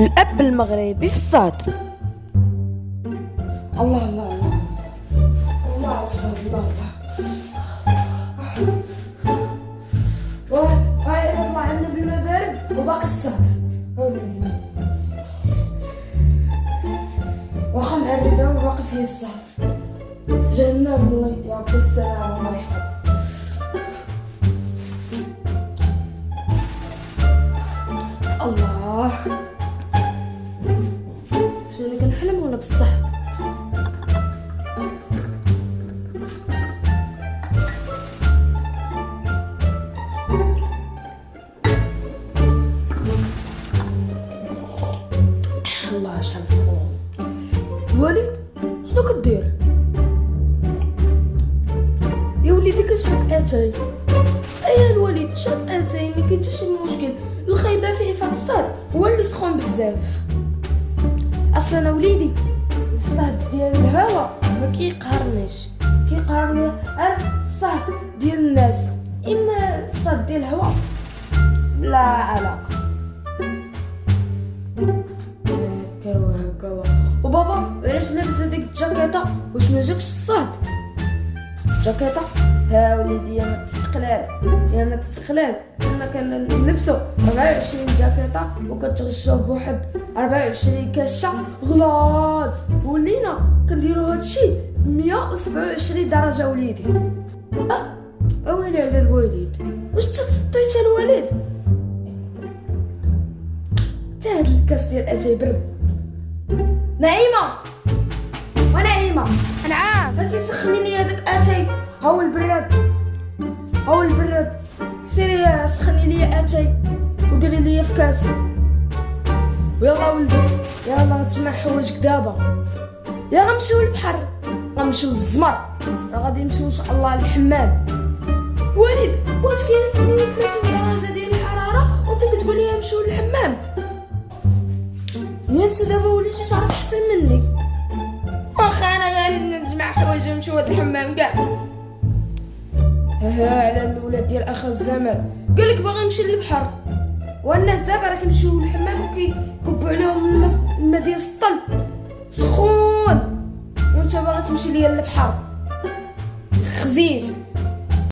الأب المغربي في الصاد الله الله الله. الله الله واه هاي وباقي الصهد هوني واخا نعرضها وباقي فيه الصهد جهنم الله يعطي السلامة الله يحفظ الله. شنو اللي كنحلم ولا بصح الله شحال فخور الوالد شنو كدير؟ يا وليدي كنشرب آتاي. ايا الوالد شرب آتاي ما كاين حتى شي مشكل. الخايبة فيه الصهد هو اللي سخون بزاف. أصلا أنا وليدي. الصهد ديال الهوا ما كيقهرنيش. كيقهرني غير الصهد ديال الناس إما الصهد ديال الهوا. لا علاقة. هكا وهكا وبابا علاش لابس هذيك الجاكيطه واش ما جاكش الصهد؟ جاكيطه ها وليدي يا تستقلال. يا تستقلال. كنا كنلبسو 24 جاكيطه وكتغشو بواحد 24 كاشه غلاط ولينا كنديرو هادشي 127 درجة وليدي. أه؟ أويلي على الوالد واش تسطيت الوالد تا هاد الكاس ديال اتاي برد نعيمة. ونعيمة. هاو البراد هاو البراد. سيري سخني لي أتاي وديري لي في كاس ويلا ولدي يلا تجمع حوايجك دابا. يا غنمشيو للبحر غنمشيو للزمر راه غادي نمشيو إن شاء الله للحمام وليد واش كاينة 38 درجه ديال الحرارة؟ وأنت كتقول لي نمشيو للحمام يا أنت دابا وليتي تعرف أحسن مني واخا أنا غادي نجمع حوايجي ونمشيو هاد الحمام كاع. ها على الولاد ديال أخ الزمان قالك باغي نمشي للبحر. والناس دابا راه كيمشيو للحمام وكيكبوا عليهم الماء ديال السطل سخون! وأنت باغي تمشي ليا للبحر. خزيت